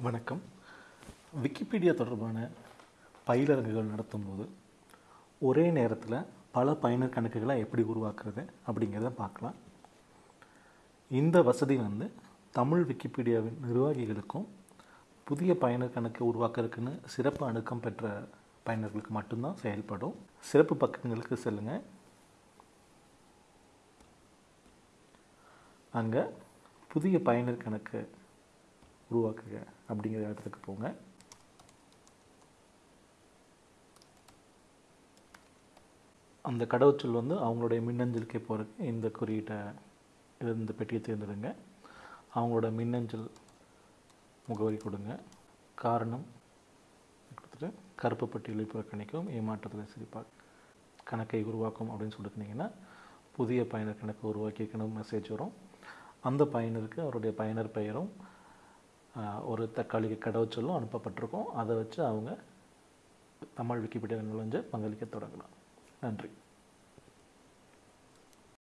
வணக்கம். விக்கிபீடியா தொடர்பான பயிலரங்குகள் நடத்தும்போது ஒரே நேரத்தில் பல பயனர் கணக்குகளை எப்படி உருவாக்குறது அப்படிங்கிறத பார்க்கலாம். இந்த வசதி வந்து தமிழ் விக்கிபீடியாவின் நிர்வாகிகளுக்கும் புதிய பயனர் கணக்கு உருவாக்குறதுக்குன்னு சிறப்பு அணுக்கம் பெற்ற பயனர்களுக்கு மட்டும்தான் செயல்படும். சிறப்பு பக்கங்களுக்கு செல்லுங்கள் அங்கே புதிய பயனர் கணக்கு உருவாக்குக அப்படிங்கிற இடத்துக்கு போங்க. அந்த கடவுச்சொல் வந்து அவங்களுடைய மின்னஞ்சலுக்கே போகிறதுக்கு இந்த குறியீட்டை இந்த பெட்டியை தேர்ந்தெடுங்க. அவங்களோட மின்னஞ்சல் முகவரி கொடுங்க. காரணம் கொடுத்துட்டு கருப்பு பட்டியலை புறக்கணிக்கும் ஏமாற்றத்தில் சிரிப்பாக கணக்கை உருவாக்கும் அப்படின்னு சொல்லிட்டுனிங்கன்னா புதிய பயனர் கணக்கு உருவாக்கியிருக்கணும் மெசேஜ் வரும். அந்த பயனருக்கு அவருடைய பயனர் பெயரும் ஒரு தக்காளிக்கு கடவுச்சொல்லும் அனுப்பப்பட்டிருக்கும். அதை வச்சு அவங்க தமிழ் விக்கிபீடியாவில் நுழைஞ்சு பங்களிக்க தொடங்கலாம். நன்றி.